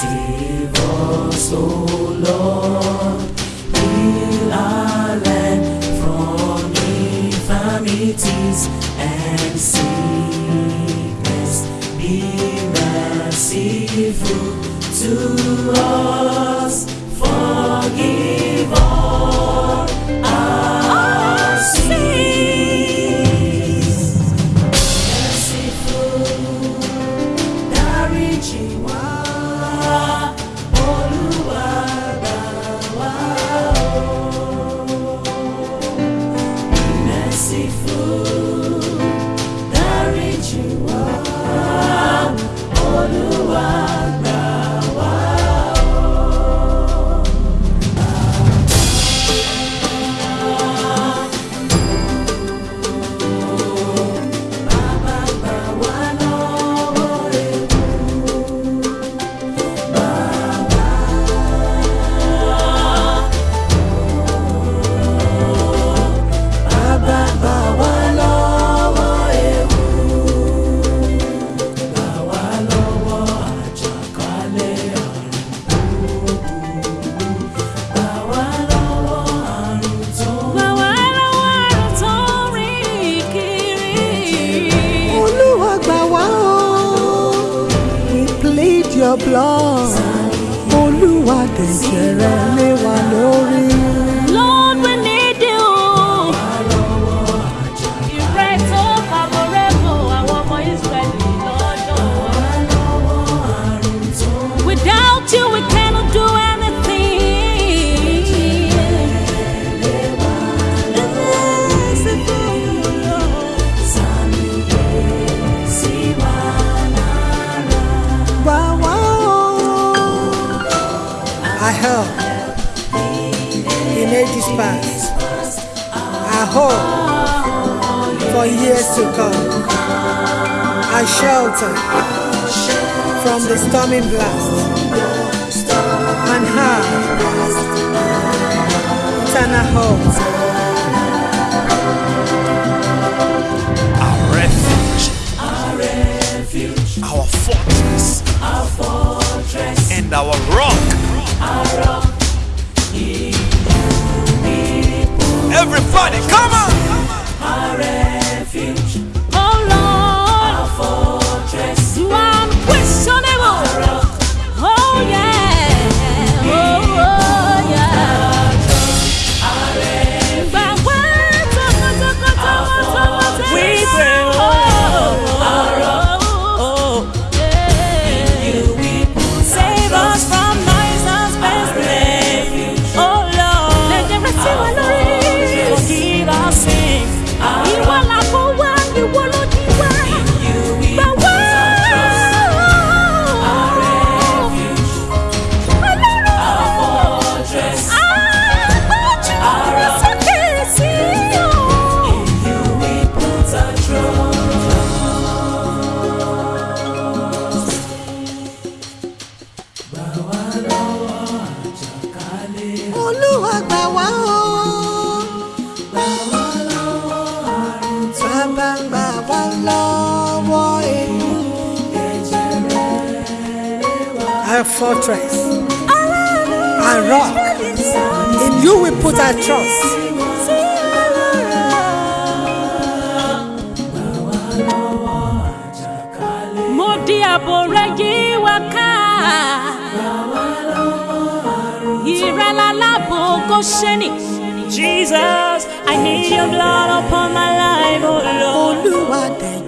Save us, O Lord, heal our land from infirmities and sickness. Be merciful to merciful your blood. Olúwa dẹ̀jẹ̀ rẹ̀ lé wa lórí. Help in ages past. I hope for years to come. I shelter from the storming blast Everybody, come on! Olúwa wá o. Bàbá gbà wá lọ́wọ́ ewu. Our fortress, our rock, in you we put our trust. Gosheni. Jesus, I need your blood upon my life, oh Lord.